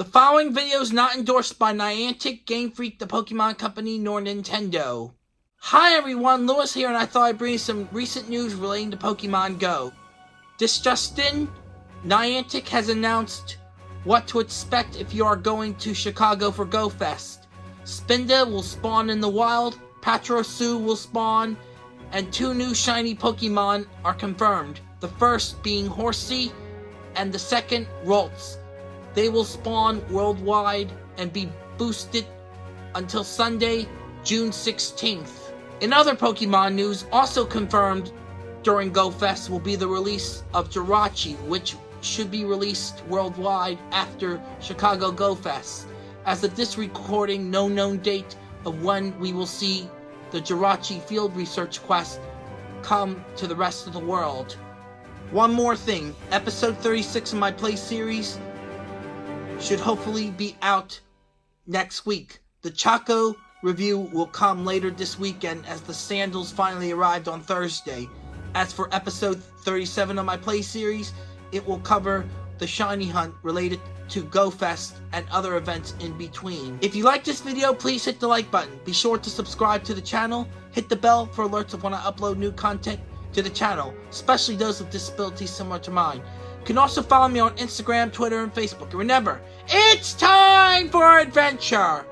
The following video is not endorsed by Niantic, Game Freak, the Pokemon Company, nor Nintendo. Hi everyone, Lewis here and I thought I'd bring you some recent news relating to Pokemon Go. This just in, Niantic has announced what to expect if you are going to Chicago for Go Fest. Spinda will spawn in the wild, Pachirisu will spawn, and two new shiny Pokemon are confirmed. The first being Horsea, and the second Ralts. They will spawn worldwide and be boosted until Sunday, June 16th. In other Pokemon news, also confirmed during GoFest will be the release of Jirachi, which should be released worldwide after Chicago GoFest. As of this recording, no known date of when we will see the Jirachi Field Research Quest come to the rest of the world. One more thing, episode 36 of my play series should hopefully be out next week. The Chaco review will come later this weekend as the sandals finally arrived on Thursday. As for episode 37 of my play series, it will cover the shiny hunt related to GoFest and other events in between. If you like this video, please hit the like button. Be sure to subscribe to the channel, hit the bell for alerts of when I upload new content to the channel, especially those with disabilities similar to mine. You can also follow me on Instagram, Twitter, and Facebook. And remember, it's time for adventure!